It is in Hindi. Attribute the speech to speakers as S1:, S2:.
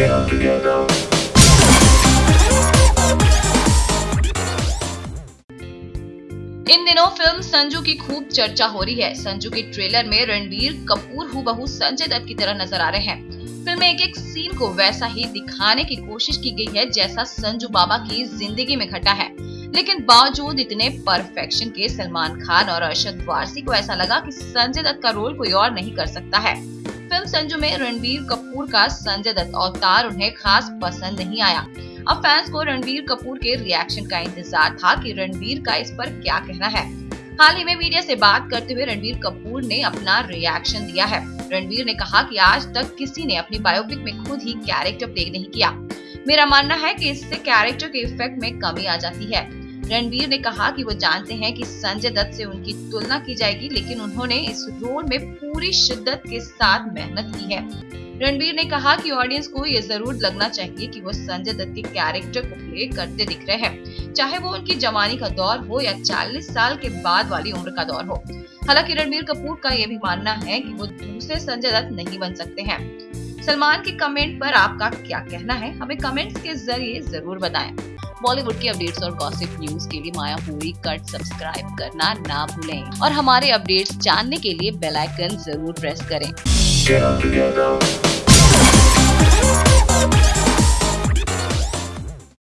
S1: इन दिनों फ़िल्म संजू की खूब चर्चा हो रही है। संजू के ट्रेलर में रणबीर कपूर हूबहू संजय दत्त की तरह नज़र आ रहे हैं। फ़िल्म में एक एक सीन को वैसा ही दिखाने की कोशिश की गई है, जैसा संजू बाबा की ज़िंदगी में घटा है। लेकिन बावजूद इतने परफेक्शन के सलमान खान और अरशद वारसी को ऐसा लगा कि संजय दत्त का रोल कोई और नहीं कर सकता है। फ़िल्म संजू में रणबीर कपूर का संजय दत्त अवतार उन्हें खास पसंद नहीं आया। अब फैंस को रणबीर कपूर के रिएक्शन का इंतज़ार था कि रणबीर का इस पर क्या कहना है। हाल ही में मीडिया से बात करते हुए रणबीर कपूर ने अपना रिएक्शन दिया है। रणबीर ने कहा कि आज तक किसी ने अपनी बायोपिक में खुद ही कैरेक्टर प्ले नहीं किया। मेरा मानना है कि इससे कैरेक्टर के इफ़ेक्ट में कमी आ जाती है। रणबीर ने कहा कि वो जानते हैं कि संजय दत्त से उनकी तुलना की जाएगी, लेकिन उन्होंने इस रोल में पूरी शिद्दत के साथ मेहनत की है। रणबीर ने कहा कि ऑडियंस को ये ज़रूर लगना चाहिए कि वो संजय दत्त के कैरेक्टर को प्ले करते दिख रहे हैं, चाहे वो उनकी जवानी का दौर हो या 40 साल के बाद वाली उम्र का दौर हो। हालाँकि रणबीर कपूर का ये भी मानना है कि वो दूसरे संजय दत्त नहीं बन सकते हैं। सलमान के कमेंट पर आपका क्या कहना है? हमें कमेंट्स के ज़रिए ज़रूर बताएँ। बॉलीवुड की अपडेट्स और गॉसिप न्यूज़ के लिए माया पूरी कट सब्सक्राइब करना ना भूलें। और हमारे अपडेट्स जानने के लिए बेल आइकन ज़रूर प्रेस करें।